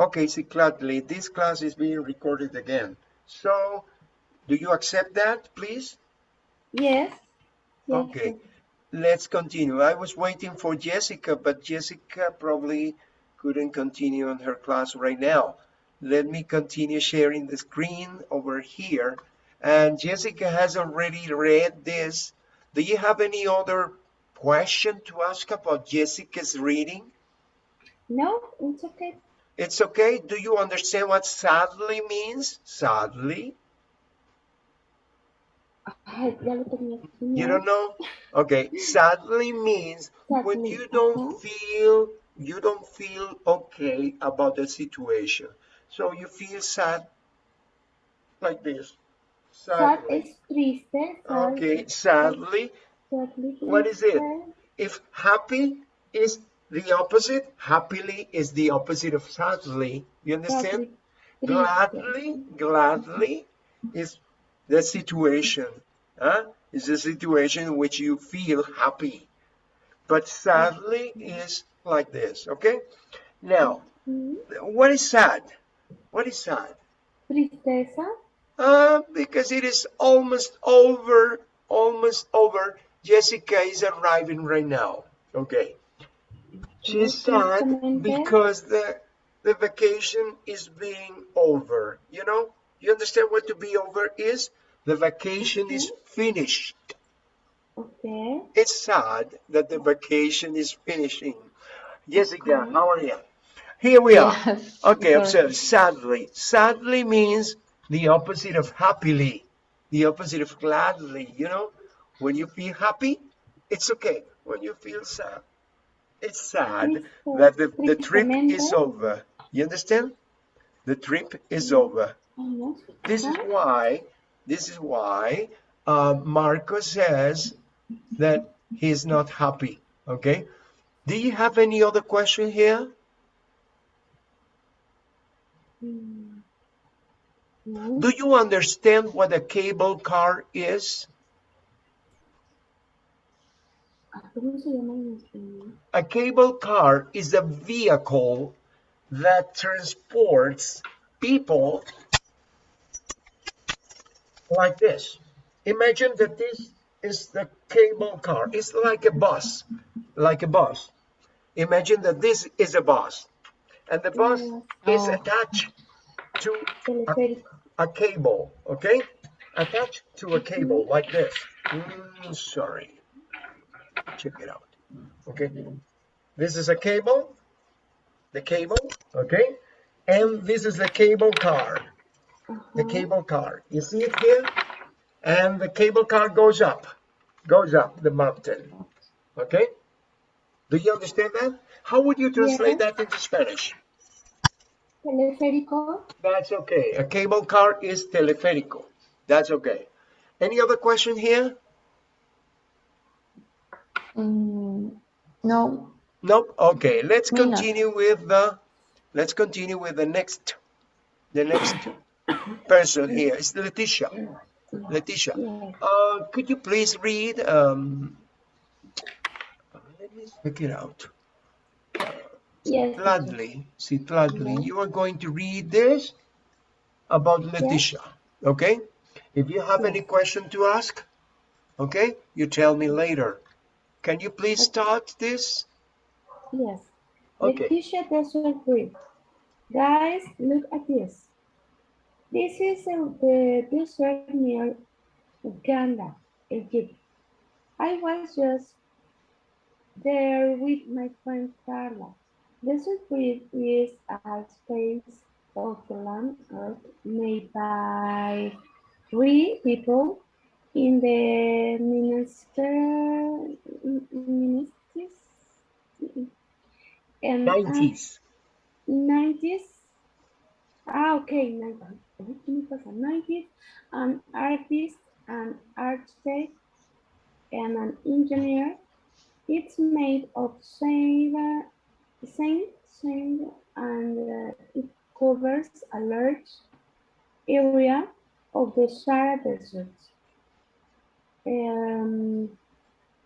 Okay, see, gladly, this class is being recorded again. So, do you accept that, please? Yes. yes. Okay, let's continue. I was waiting for Jessica, but Jessica probably couldn't continue on her class right now. Let me continue sharing the screen over here. And Jessica has already read this. Do you have any other question to ask about Jessica's reading? No, it's okay. It's okay. Do you understand what sadly means? Sadly? You don't know? Okay. Sadly means when you don't feel you don't feel okay about the situation. So you feel sad like this. Sadly. Sad is triste. Okay, sadly. Sadly. What is it? If happy is the opposite, happily is the opposite of sadly. You understand? Gladly, gladly is the situation. Huh? Is a situation in which you feel happy. But sadly is like this, okay? Now, mm-hmm. what is sad? What is sad? Tristeza. Uh, because it is almost over, almost over. Jessica is arriving right now, okay? She's sad because the the vacation is being over. You know, you understand what to be over is? The vacation okay. is finished. Okay. It's sad that the vacation is finishing. Jessica, okay. how are you? Here we are. Yes, okay, observe. Sadly. Sadly means the opposite of happily, the opposite of gladly. You know, when you feel happy, it's okay. When you feel sad, it's sad that the, the trip is over. You understand? The trip is over. This is why, this is why uh, Marco says that he's not happy. Okay. Do you have any other question here? Do you understand what a cable car is? A cable car is a vehicle that transports people like this. Imagine that this is the cable car. It's like a bus, like a bus. Imagine that this is a bus, and the bus is attached to a, a, cable, okay? Attached to a cable like this. Mm, sorry check it out. Okay. This is a cable. The cable. Okay. And this is the cable car. The uh-huh. cable car. You see it here? And the cable car goes up. Goes up the mountain. Okay? Do you understand that? How would you translate that into spanish? Teleférico. That's okay. A cable car is teleférico. That's okay. Any other question here Mm, no. Nope. Okay, let's continue with the let's continue with the next the next person here. It's Letitia. Letitia, uh, could you please read? Um, let me check it out. Yes. Gladly, see, gladly. You are going to read this about Letitia. Okay. If you have any question to ask, okay, you tell me later. Can you please start this? Yes. Okay. Letitia doesn't agree. Guys, look at this. This is a, the desert near Uganda, Egypt. I was just there with my friend Carla. Desert grid is a space of the land art made by three people in the minister ministers and 90s 90s ah okay 90s an artist an architect and an engineer. It's made of sand sand sand and uh, it covers a large area of the Sahara Desert um,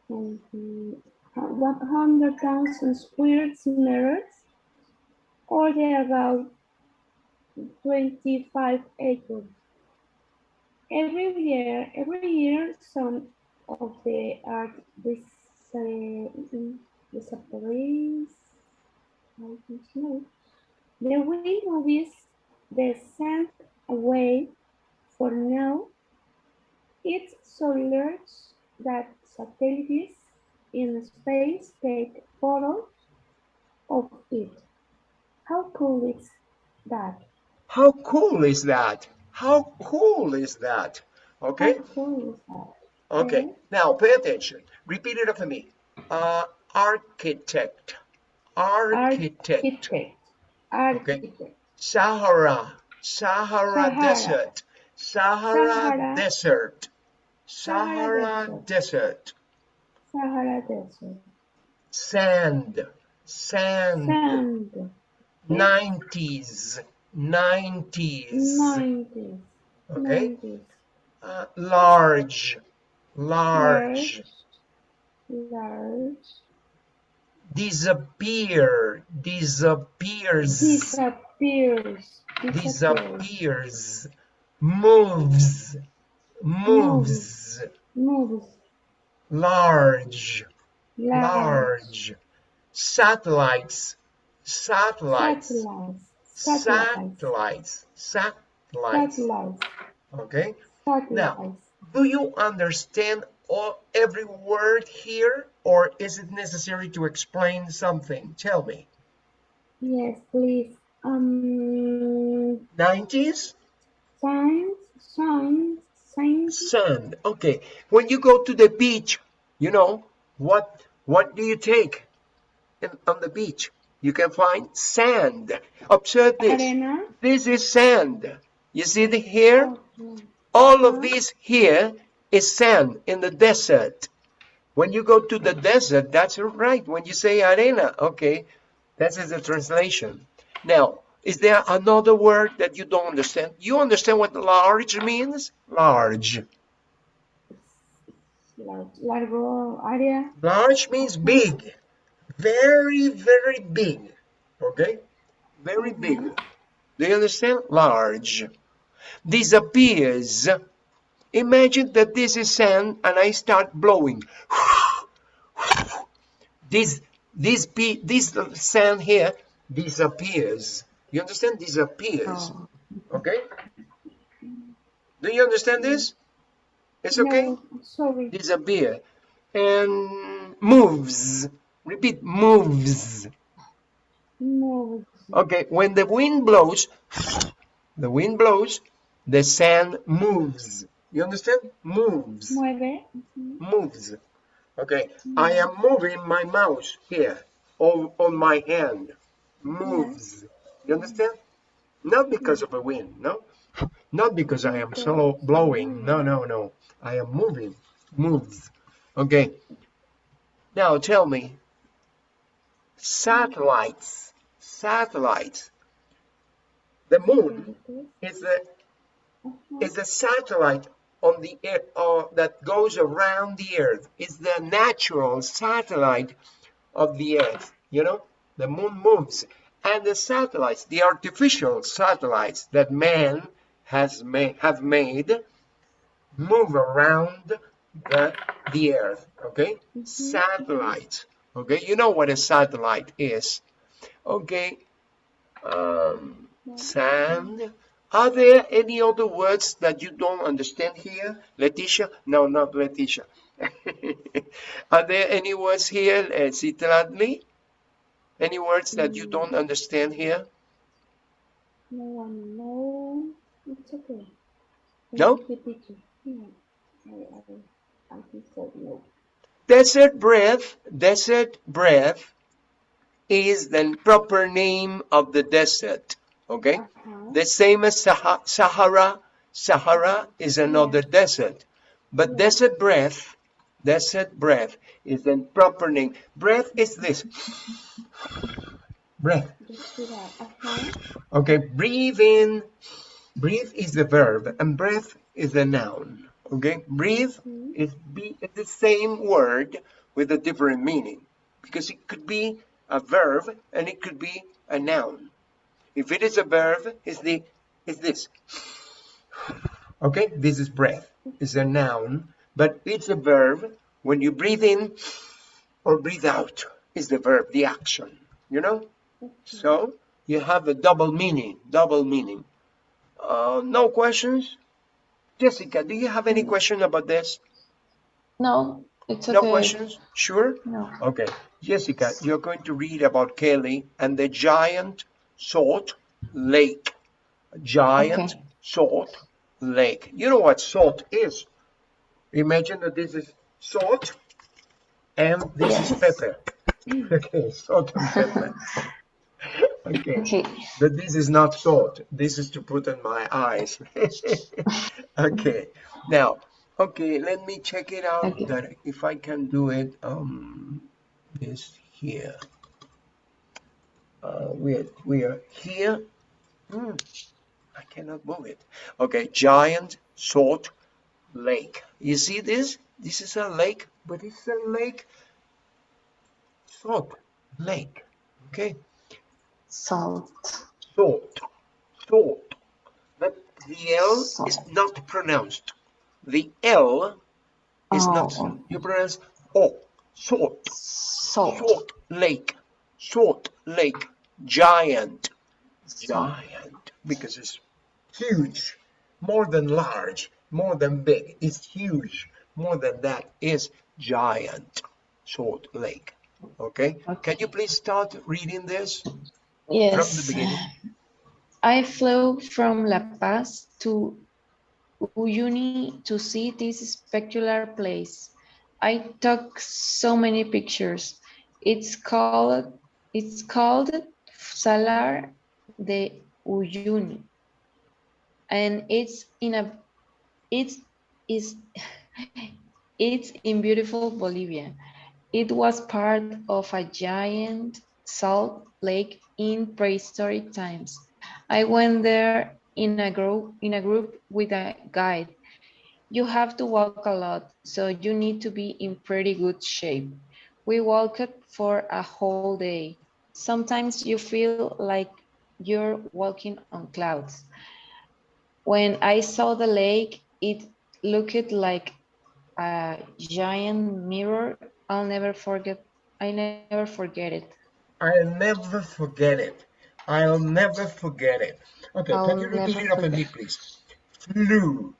100,000 square meters or about 25 acres. Every year, every year, some of the art dis, disappears. The wind moves the sand away. For now, it's so large that satellites in space take photos of it. How cool is that? How cool is that? How cool is that? Okay, How cool is that? okay. Okay. Now pay attention. Repeat it after me. Uh, architect, architect. Architect. Architect. Sahara, Sahara, Sahara. Desert, Sahara, Sahara. Desert, Sahara Desert, Sahara Desert. sand, sand, Sand. 90s, 90s, 90s. okay, 90s. uh, large, large, Large. disappear, disappears, Disappears. Disappears. disappears, moves, moves, Moves. large, Large. large, satellites, satellites, Satellites. Satellites. satellites, okay? Satellites. Do you understand all, every word here or is it necessary to explain something? Tell me. Yes, please. Um, 90s? signs, signs, signs. Sand. Okay. When you go to the beach, you know, what what do you take in, on the beach? You can find sand. Observe this. Arena. This is sand. You see the here? Oh, okay. All of uh-huh. this here is sand in the desert. When you go to the uh-huh. desert, that's right. When you say arena, okay, that is the translation. Now, is there another word that you don't understand? You understand what large means? Large. Large, largo área. Large means big. Very, very big. Okay? Very big. Do you understand? Large. Disappears. Imagine that this is sand and I start blowing. This this this sand here disappears. You understand? Disappears. Oh. Okay? Do you understand this? It's okay? No, sorry. disappear and moves repeat moves Moves. okay when the wind blows the wind blows the sand moves you understand moves Mueve. moves okay i am moving my mouse here on, on my hand moves you understand? Not because of a wind no? Not because i am so blowing. No no no. I am moving. Moves. Okay. Now tell me. Satellites. Satellites. The moon is a is a satellite on the air uh, that goes around the earth. It's the natural satellite of the earth you know? The moon moves and the satellites the artificial satellites that man has made have made move around the the earth okay? Satellite okay? You know what a satellite is okay? Um sand. Are there any other words that you don't understand here? Leticia no not leticia are there any words here uh, Citlali? Any words that you don't understand here No one, no. It's okay. No? Thank you, teacher. No. Desert breath, desert breath is the proper name of the desert. Okay? Uh-huh. The same as Sahara. Sahara is another desert. But desert breath, desert breath is the proper name. Breath is this. Breath. That. Okay, breathe in. Breathe is the verb and breath is the noun. Okay, breathe mm-hmm. is be the same word with a different meaning because it could be a verb and it could be a noun. If it is a verb, is the is this. Okay, this is breath. It's a noun, but it's a verb. When you breathe in or breathe out, is the verb, the action. You know. So you have a double meaning. Double meaning. Uh, no questions. Jessica, do you have any question about this? No, it's No questions? Sure. No. Okay, Jessica, you're going to read about Kelly and the giant salt lake. Giant Okay. salt lake. You know what salt is? Imagine that this is salt and this is Yes. pepper. Okay, salt and pepper. Okay, Okay. but this is not salt. This is to put on my eyes. okay, now, okay, let me check it out Okay. that if I can do it. Um, this here. Uh, we are, we are here. Hmm, I cannot move it. Okay, giant salt lake. You see this? This is a lake, but it's a lake. Salt lake. Okay, Salt. salt, salt. But the L is not pronounced. The L is not. Oh. You pronounce O. Salt. Salt. Salt Lake. Salt Lake. Giant. Giant. Because it's huge. More than large. More than big. It's huge. More than that is giant. Salt Lake. Okay? Can you please start reading this Yes. from the beginning? I flew from La Paz to Uyuni to see this spectacular place. I took so many pictures. It's called it's called Salar de Uyuni. And it's in a it's is it's in beautiful Bolivia. It was part of a giant salt lake in prehistoric times. I went there in a group in a group with a guide. You have to walk a lot, so you need to be in pretty good shape. We walked for a whole day. Sometimes you feel like you're walking on clouds. When I saw the lake, it looked like a giant mirror. I'll never forget. I never forget it. I'll never forget it. I'll never forget it. Okay, I'll can you repeat it after me, please? Flew,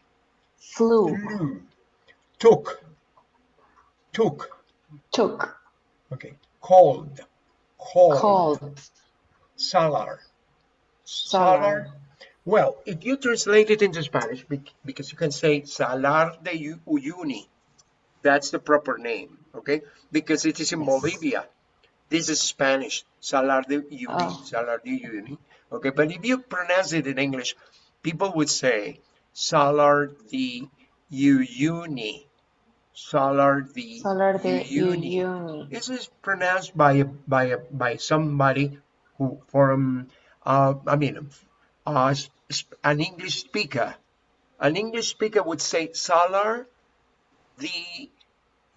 Flew, flew, took, took. took, Okay, called, called, called, salar, Salar. Well, if you translate it into Spanish, because you can say Salar de Uyuni, that's the proper name, okay? Because it is in Yes. Bolivia. This is Spanish, Salar de Uyuni, Oh. Salar de Uyuni, okay? But if you pronounce it in English, people would say Salar de Uyuni, Salar de Salar de Uyuni. Uyuni. This is pronounced by by by somebody who from uh, I mean uh, an English speaker. An English speaker would say Salar the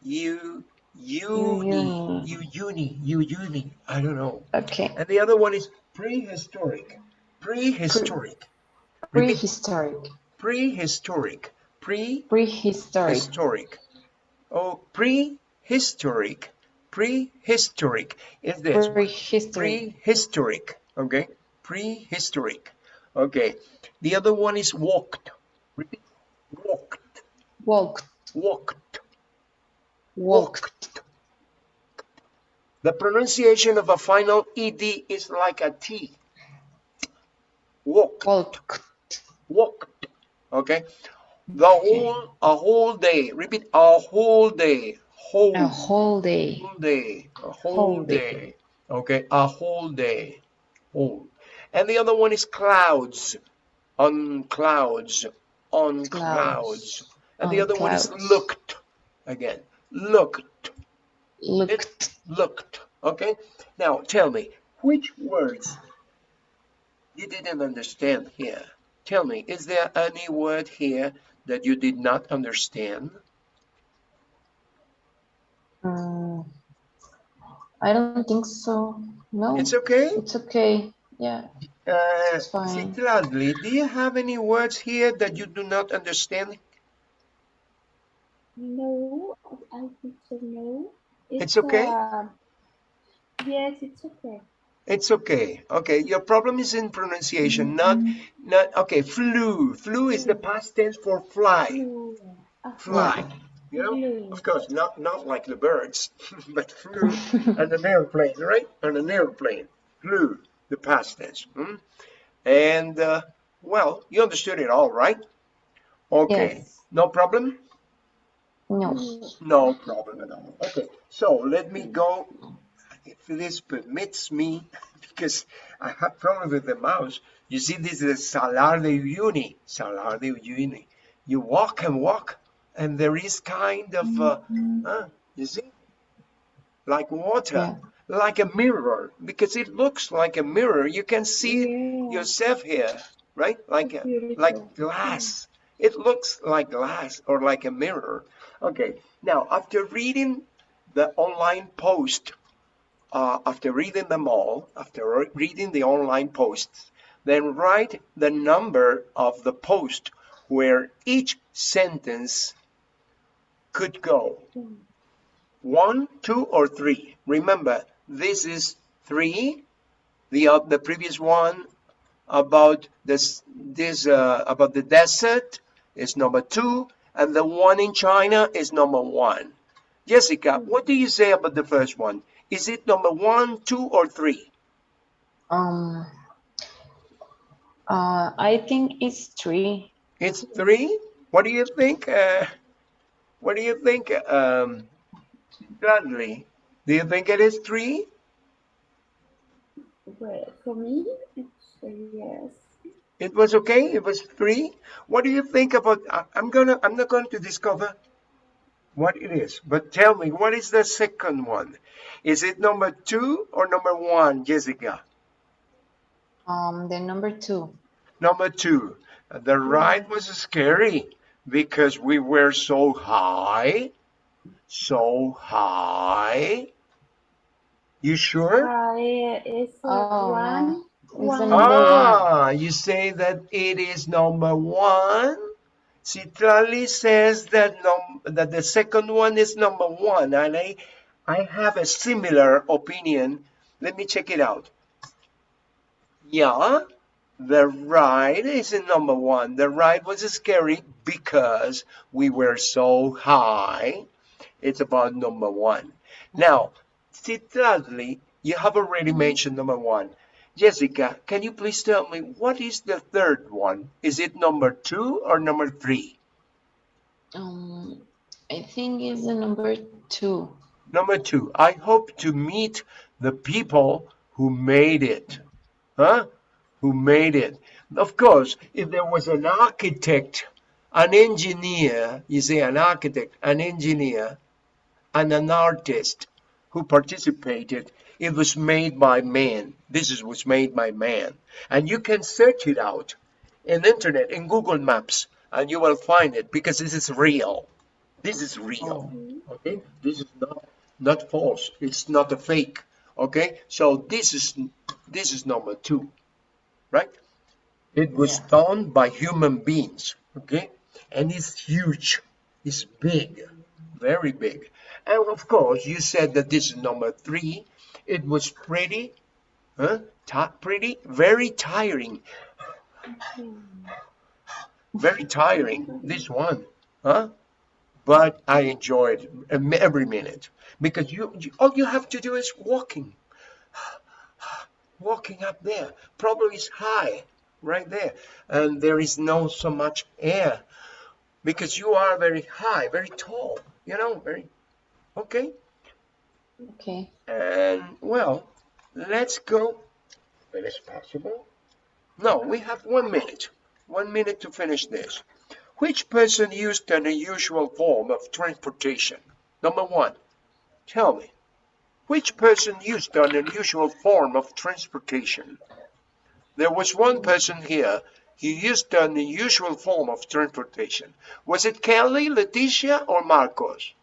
you uni you uni you uni I don't know. Okay. And the other one is prehistoric. Prehistoric. Prehistoric. Prehistoric. Pre Prehistoric. historic. Oh, prehistoric. Prehistoric is this. Prehistory. Prehistoric. Okay. Prehistoric. Okay. The other one is walked. Repeat. Walked. Walked. Walked. Walked. The pronunciation of a final ed is like a T. Walked. Walked. Walked. Okay. The whole a whole day. Repeat a whole day. Whole. A whole day. whole day, a whole, Whole day. day. Okay, a whole day, whole. And the other one is clouds, on clouds, on clouds. Clouds, And the on other one is looked, again, looked, Looked. looked. Okay, now tell me, which words you didn't understand here? Tell me, is there any word here that you did not understand? Mm, I don't think so. No. It's okay. It's okay. Yeah. Uh, It's fine. Citlali, do you have any words here that you do not understand? No, I think so. No. It's okay? uh, yes, it's okay. It's okay. Okay, your problem is in pronunciation, not not okay. Flew. Flew is the past tense for fly. Blue. Ah, Fly. You know, Flew. of course, not not like the birds, but flew on an airplane, right? On an airplane, flew the past tense. hmm? And uh, well, you understood it all, right? Okay, Yes. no problem. No. No problem at all. Okay, so let me go, if this permits me, because I have problem with the mouse. You see, this is Salar de Uyuni. Salar de Uyuni. You walk and walk, and there is kind of, uh, uh, you see, like water, like a mirror, because it looks like a mirror. You can see Yeah. yourself here, right? Like a, like glass. It looks like glass or like a mirror. Okay, now after reading the online post, uh, after reading them all, after reading the online posts, then write the number of the post where each sentence could go. Mm. One, two, or three. Remember, this is three. The uh, the previous one about this this uh, about the desert is number two, and the one in China is number one. Jessica, what do you say about the first one? Is it number one, two, or three? Um. Uh, I think it's three. It's three. What do you think? Uh, what do you think, um, Bradley? Do you think it is three? Well, for me, it's a yes. It was okay. It was three. What do you think about? I- I'm gonna. I'm not going to discover what it is. But tell me, what is the second one? Is it number two or number one, Jessica? Um, the number two. Number two. The ride was scary because we were so high, so high. You sure? I is uh, Oh, one. It's the One. one. Ah, you say that it is number one. Citlali says that num that the second one is number one, and I I have a similar opinion. Let me check it out. Yeah, the ride is in number one. The ride was scary because we were so high. It's about number one. Now, Citlali, you have already mentioned number one. Jessica, can you please tell me what is the third one? Is it number two or number three? Um, I think it's the number two. Number two, I hope to meet the people who made it. Huh? Who made it. Of course, if there was an architect, an engineer, you say an architect, an engineer, and an artist who participated, it was made by man. This is was made by man. And you can search it out in internet, in Google Maps, and you will find it because this is real. This is real. Oh. Okay? This is not not false. It's not a fake. Okay? So this is this is number two. Right? It was done by human beings. Okay? And it's huge. It's big. Very big. And of course, you said that this is number three. It was pretty, huh? Pretty, very tiring. Very tiring, this one, huh? But I enjoyed every minute because you, you all you have to do is walking, walking up there. Probably it's high, right there, and there is no so much air because you are very high, very tall. You know, very okay. Okay. And well, let's go. If it's possible. No, we have one minute. One minute to finish this. Which person used an unusual form of transportation? Number one, tell me. Which person used an unusual form of transportation? There was one person here. He used an unusual form of transportation. Was it Kelly, Leticia, or Marcos?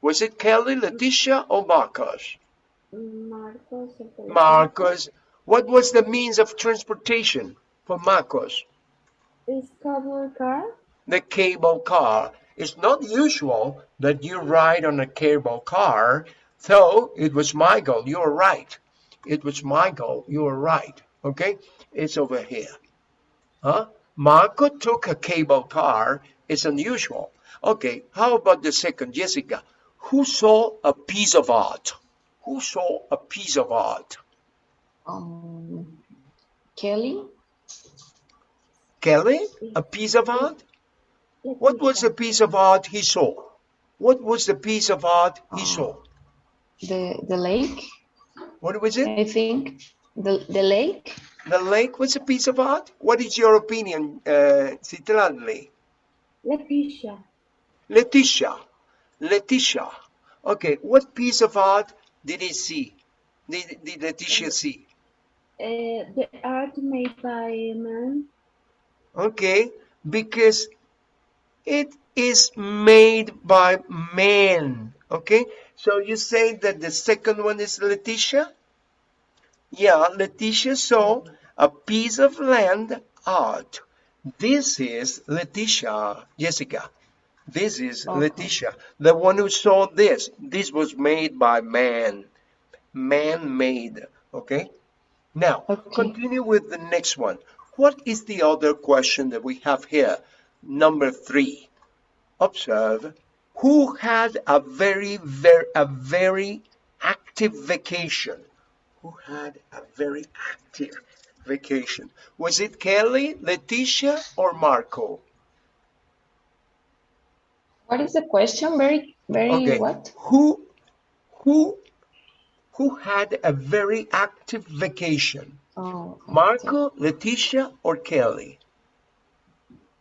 Was it Kelly, Leticia, or Marcos? Marcos. Marcos, What was the means of transportation for Marcos? Is cable car? The cable car. It's not usual that you ride on a cable car, so it was Michael. You're right. It was Michael. You're right. Okay? It's over here. Huh? Marco took a cable car. It's unusual. Okay, how about the second, Jessica? Who saw a piece of art? Who saw a piece of art? Um, Kelly? Kelly? A piece of art? What was the piece of art he saw? What was the piece of art he Oh. saw? The the lake? What was it? I think the the lake. The lake was a piece of art? What is your opinion, uh, Citlali? Leticia. Letitia. Letitia. Okay, what piece of art did he see? Did, did Letitia see? Uh, the art made by a man. Okay, because it is made by man. Okay, so you say that the second one is Letitia? Yeah, Letitia saw a piece of land art. This is Letitia, Jessica. This is Okay. Letitia, the one who saw this. This was made by man, man-made. Okay. Now Okay. continue with the next one. What is the other question that we have here? Number three. Observe. Who had a very, very, a very active vacation? Who had a very active vacation? Was it Kelly, Letitia, or Marco? What is the question? Very very Okay. what? Who, who, who had a very active vacation? Oh, Marco, Letitia, or Kelly?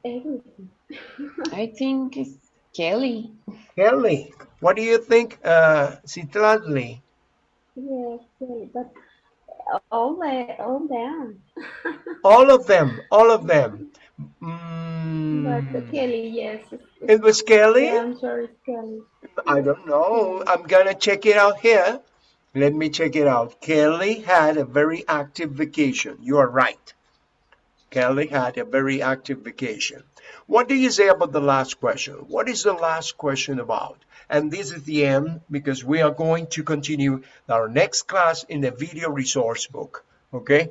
Everything. I think it's Kelly. Kelly. What do you think, uh, Citlali? Yes, but all the all them. All of them, all of them. But Mm, Kelly, yes. it was Kelly? The answer is Kelly. I don't know. I'm gonna check it out here. Let me check it out. Kelly had a very active vacation. You are right. Kelly had a very active vacation. What do you say about the last question? What is the last question about? And this is the end because we are going to continue our next class in the video resource book. Okay?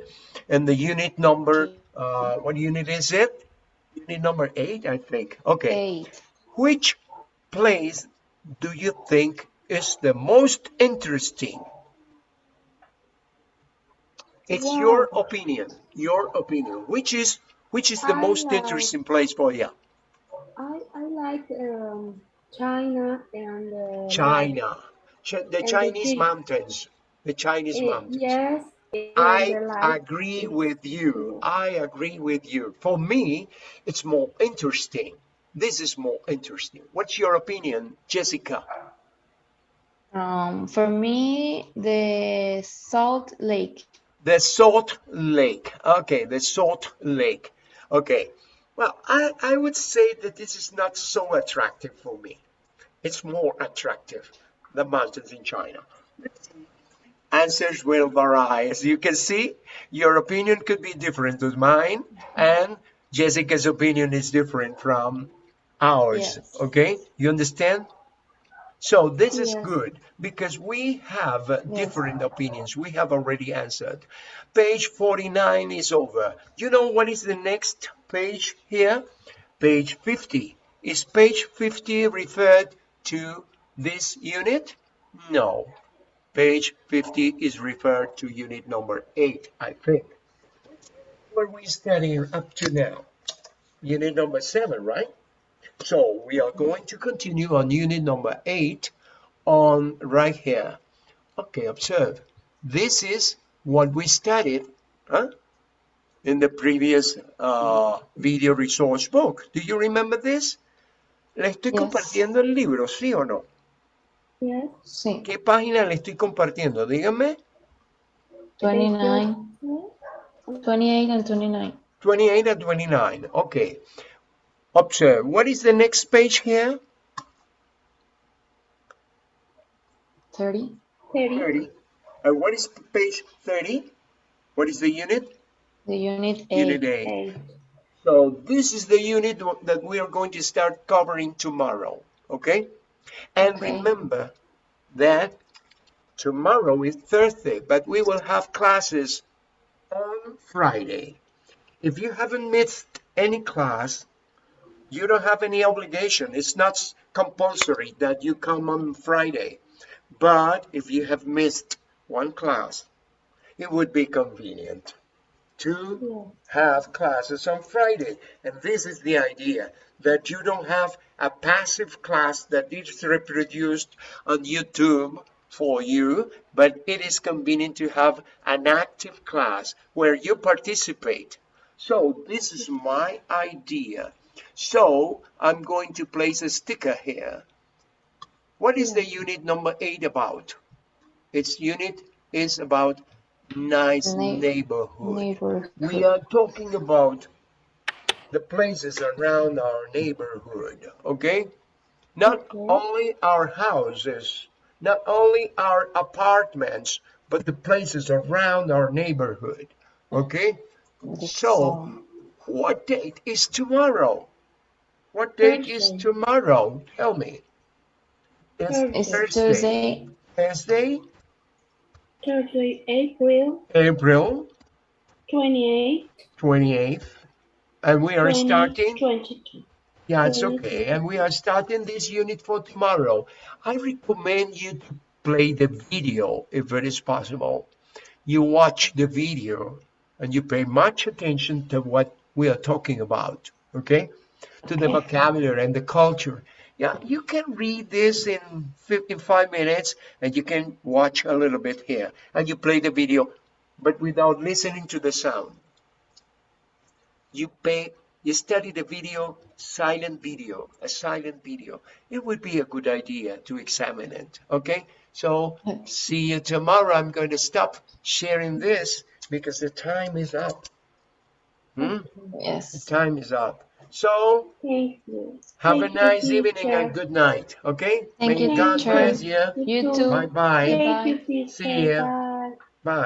And the unit number, uh, what unit is it? Unit number eight, I think. Okay. Eight. Which place do you think is the most interesting? It's your opinion. Your opinion. Which is which is the I most like- interesting place for you? I I like um, China and uh, China. Ch- the the Chinese big- mountains. The Chinese mountains. yes. I agree with you. I agree with you. For me, it's more interesting. This is more interesting. What's your opinion, Jessica? Um, for me, the Salt Lake. The Salt Lake. Okay, the Salt Lake. Okay. Well, I, I would say that this is not so attractive for me. It's more attractive, than mountains in China. Answers will vary. As you can see, your opinion could be different to mine, and Jessica's opinion is different from ours. Yes. Okay? You understand? So this is Yes. good because we have different opinions. We have already answered. Page 49 is over. You know what is the next page here? Page 50. Is page 50 referred to this unit? No. Page 50 is referred to unit number 8, I think. What we studying up to now? Unit number 7, right? So we are going to continue on unit number 8 on right here. Okay, observe. This is what we studied huh? in the previous uh, video resource book. Do you remember this? Le estoy Yes. compartiendo el libro, ¿sí o no? Yes. Sí. ¿Qué página le estoy compartiendo? Dígame. 29, Yes. 28 and 29. 28 and 29. Okay. Observe. What is the next page here? 30. 30. 30. And what is page 30? What is the unit? The unit A. Unit A. So this is the unit that we are going to start covering tomorrow, okay? And Okay. remember that tomorrow is Thursday, but we will have classes on Friday. If you haven't missed any class, you don't have any obligation. It's not compulsory that you come on Friday. But if you have missed one class, it would be convenient to have classes on Friday. And this is the idea that you don't have a passive class that is reproduced on YouTube for you, but it is convenient to have an active class where you participate. So this is my idea. So I'm going to place a sticker here. What is the unit number eight about? Its unit is about nice Neigh- neighborhood. Neighborhood. We are talking about the places around our neighborhood, okay? Not Okay. only our houses, not only our apartments, but the places around our neighborhood, okay? So, what date is tomorrow? What date is Thursday. tomorrow? Tell me. It's It's Thursday. Thursday, Thursday, Thursday, April April 28th. 28th, and we are starting 2022. Yeah, it's okay. And we are starting this unit for tomorrow. I recommend you to play the video if it is possible. You watch the video and you pay much attention to what we are talking about, okay? To the vocabulary and the culture. Yeah, you can read this in, in five minutes and you can watch a little bit here. And you play the video, but without listening to the sound you pay you study the video silent video a silent video it would be a good idea to examine it okay so see you tomorrow i'm going to stop sharing this because the time is up Hmm? the yes. time is up so Thank you. have Thank a nice you, evening teacher. and good night okay Thank may you, god teacher. bless you You too. bye bye Thank you. See ya. Bye.